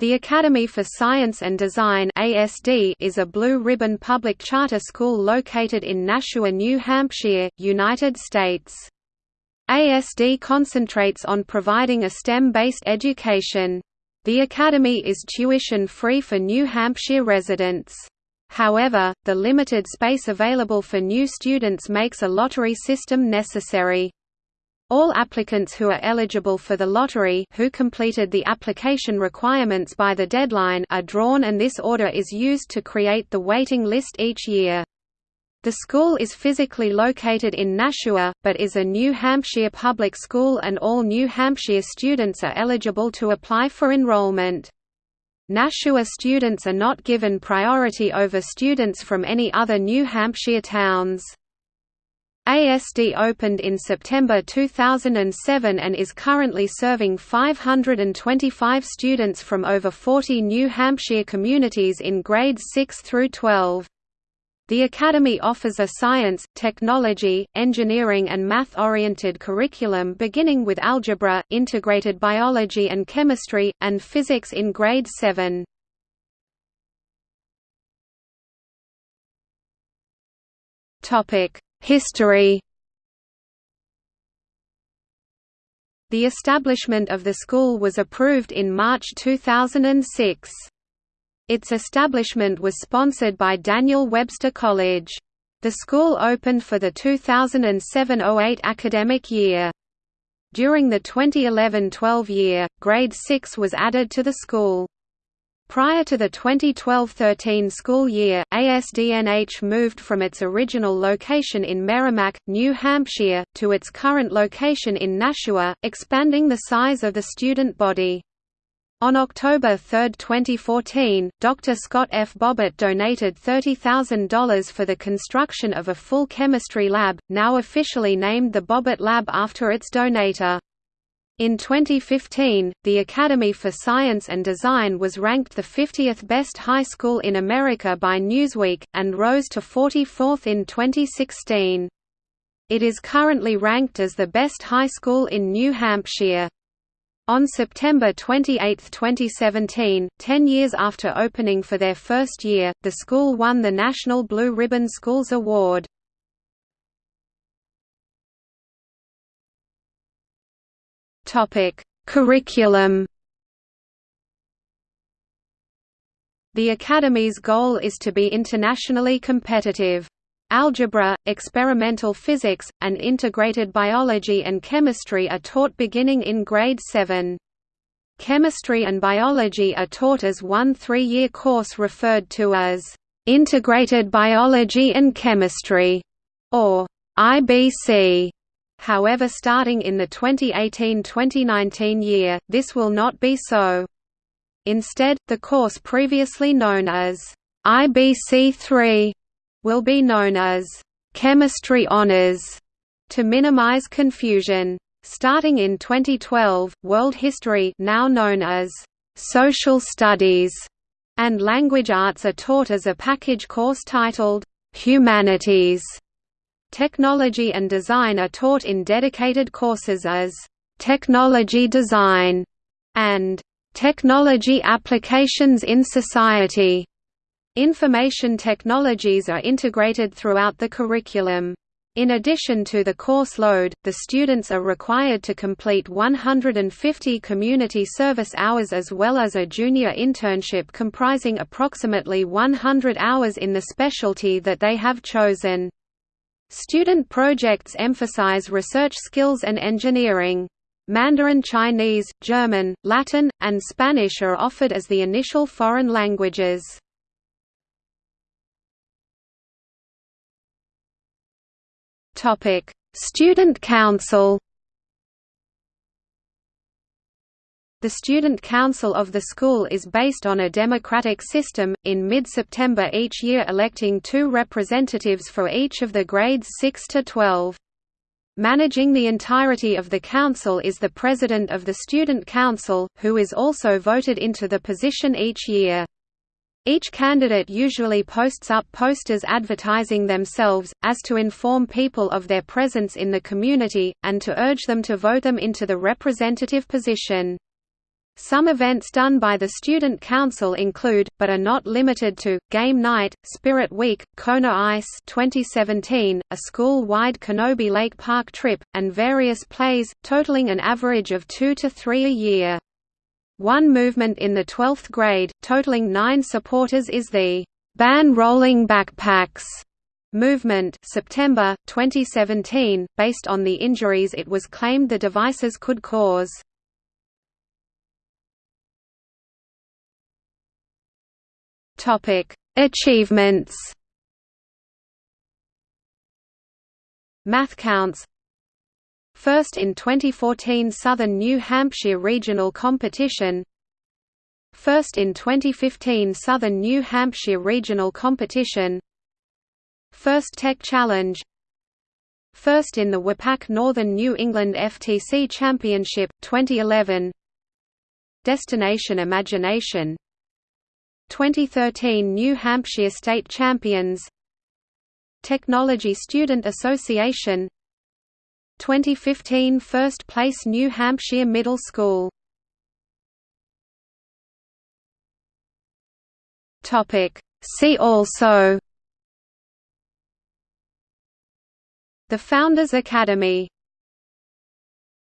The Academy for Science and Design (ASD) is a blue ribbon public charter school located in Nashua, New Hampshire, United States. ASD concentrates on providing a STEM-based education. The academy is tuition-free for New Hampshire residents. However, the limited space available for new students makes a lottery system necessary. All applicants who are eligible for the lottery who completed the application requirements by the deadline are drawn and this order is used to create the waiting list each year. The school is physically located in Nashua, but is a New Hampshire public school and all New Hampshire students are eligible to apply for enrollment. Nashua students are not given priority over students from any other New Hampshire towns. ASD opened in September 2007 and is currently serving 525 students from over 40 New Hampshire communities in grades 6 through 12. The Academy offers a science, technology, engineering and math-oriented curriculum beginning with algebra, integrated biology and chemistry, and physics in grade 7. History The establishment of the school was approved in March 2006. Its establishment was sponsored by Daniel Webster College. The school opened for the 2007–08 academic year. During the 2011–12 year, Grade 6 was added to the school. Prior to the 2012–13 school year, ASDNH moved from its original location in Merrimack, New Hampshire, to its current location in Nashua, expanding the size of the student body. On October 3, 2014, Dr. Scott F. Bobbitt donated $30,000 for the construction of a full chemistry lab, now officially named the Bobbitt Lab after its donator. In 2015, the Academy for Science and Design was ranked the 50th best high school in America by Newsweek, and rose to 44th in 2016. It is currently ranked as the best high school in New Hampshire. On September 28, 2017, ten years after opening for their first year, the school won the National Blue Ribbon Schools Award. Topic: Curriculum. The Academy's goal is to be internationally competitive. Algebra, experimental physics, and integrated biology and chemistry are taught beginning in grade 7. Chemistry and biology are taught as one three-year course referred to as Integrated Biology and Chemistry, or IBC. However starting in the 2018–2019 year, this will not be so. Instead, the course previously known as IBC3 will be known as Chemistry Honors to minimize confusion. Starting in 2012, World History now known as Social Studies and Language Arts are taught as a package course titled Humanities. Technology and design are taught in dedicated courses as Technology Design and Technology Applications in Society. Information technologies are integrated throughout the curriculum. In addition to the course load, the students are required to complete 150 community service hours as well as a junior internship comprising approximately 100 hours in the specialty that they have chosen. Student projects emphasize research skills and engineering. Mandarin Chinese, German, Latin, and Spanish are offered as the initial foreign languages. Student Council The Student Council of the school is based on a democratic system, in mid-September each year electing two representatives for each of the grades 6 to 12. Managing the entirety of the council is the president of the Student Council, who is also voted into the position each year. Each candidate usually posts up posters advertising themselves, as to inform people of their presence in the community, and to urge them to vote them into the representative position. Some events done by the Student Council include, but are not limited to, Game Night, Spirit Week, Kona Ice 2017, a school-wide Canobie Lake Park trip, and various plays, totaling an average of two to three a year. One movement in the 12th grade, totaling nine supporters is the Ban Rolling Backpacks movement September, 2017, based on the injuries it was claimed the devices could cause. Topic: Achievements. MathCounts. First in 2014 Southern New Hampshire Regional Competition. First in 2015 Southern New Hampshire Regional Competition. First Tech Challenge. First in the WPAC Northern New England FTC Championship 2011. Destination Imagination 2013 New Hampshire State Champions. Technology Student Association. 2015 First Place New Hampshire Middle School. See also. The Founders Academy